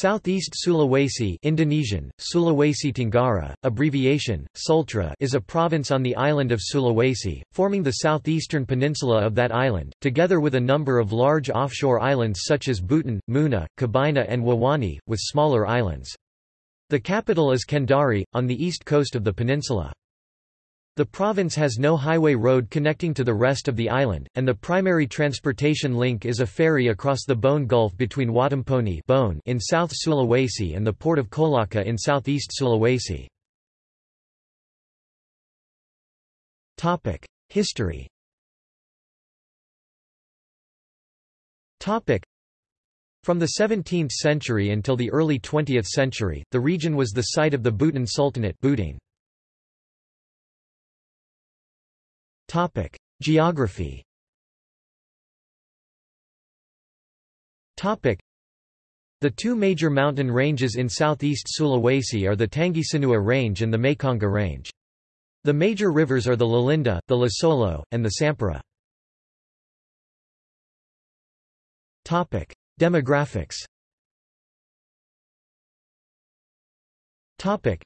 Southeast Sulawesi Indonesian, Sulawesi Tenggara, abbreviation, Sultra is a province on the island of Sulawesi, forming the southeastern peninsula of that island, together with a number of large offshore islands such as Buton, Muna, Kabaena and Wawonii, with smaller islands. The capital is Kendari, on the east coast of the peninsula. The province has no highway road connecting to the rest of the island, and the primary transportation link is a ferry across the Bone Gulf between Watampone Bone. in South Sulawesi and the port of Kolaka in southeast Sulawesi. History From the 17th century until the early 20th century, the region was the site of the Buton Sultanate Topic: Geography. Topic: The two major mountain ranges in southeast Sulawesi are the Tangisanua Range and the Mekongga Range. The major rivers are the Lalindu, the Lasolo, and the Sampara. Topic: Demographics. Topic: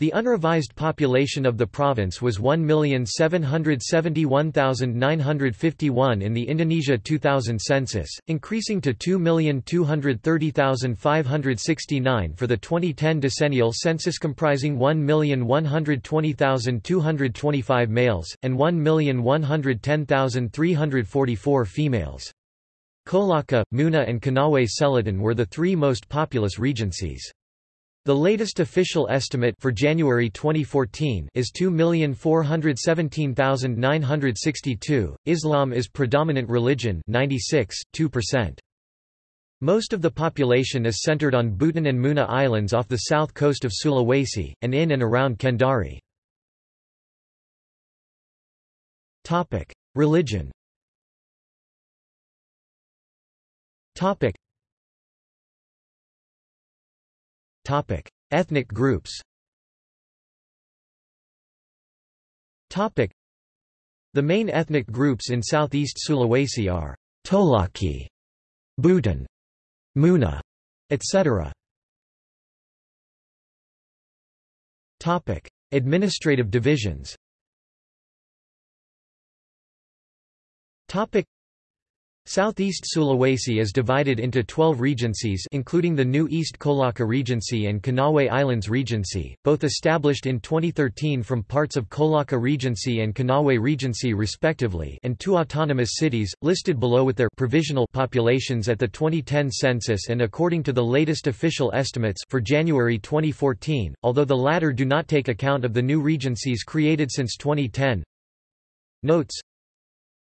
the unrevised population of the province was 1,771,951 in the Indonesia 2000 census, increasing to 2,230,569 for the 2010 decennial census comprising 1,120,225 males, and 1,110,344 females. Kolaka, Muna and Konawe Selatan were the three most populous regencies. The latest official estimate for January 2014 is 2,417,962. Islam is predominant religion 96, 2%. Most of the population is centered on Buton and Muna Islands off the south coast of Sulawesi, and in and around Kendari. Religion Topic: Ethnic groups. Topic: The main ethnic groups in southeast Sulawesi are Tolaki, Buton, Muna, etc. Topic: Administrative divisions. Topic: Southeast Sulawesi is divided into 12 regencies including the new East Kolaka Regency and Konawe Islands Regency, both established in 2013 from parts of Kolaka Regency and Konawe Regency respectively and two autonomous cities, listed below with their provisional populations at the 2010 census and according to the latest official estimates for January 2014, although the latter do not take account of the new regencies created since 2010. Notes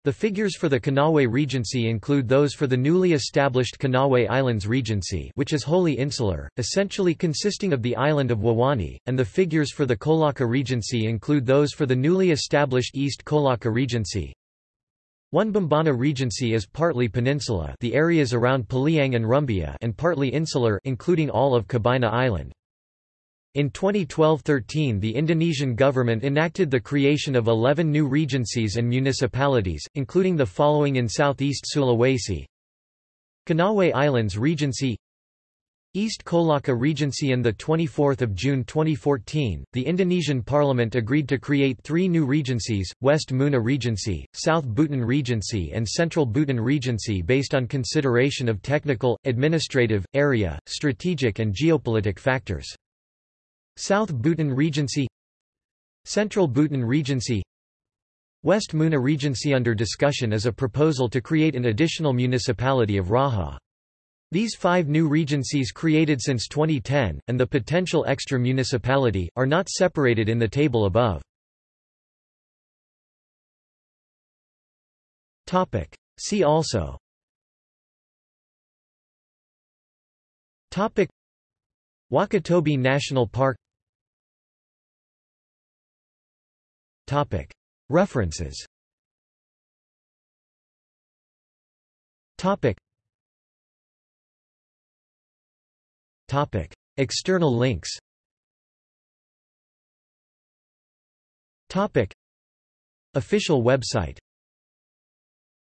the figures for the Konawe Regency include those for the newly established Konawe Islands Regency which is wholly insular, essentially consisting of the island of Wawonii, and the figures for the Kolaka Regency include those for the newly established East Kolaka Regency. One Bombana Regency is partly peninsula the areas around Poleang and Rumbia and partly insular including all of Kabaena Island. In 2012–13 the Indonesian government enacted the creation of 11 new regencies and municipalities, including the following in southeast Sulawesi Konawe Islands Regency East Kolaka Regency On 24 June 2014, the Indonesian parliament agreed to create three new regencies, West Muna Regency, South Buton Regency and Central Buton Regency based on consideration of technical, administrative, area, strategic and geopolitical factors. South Buton Regency Central Buton Regency West Muna Regency Under discussion is a proposal to create an additional municipality of Raha. These five new regencies created since 2010, and the potential extra municipality, are not separated in the table above. See also Wakatobi National Park References. External links. Official website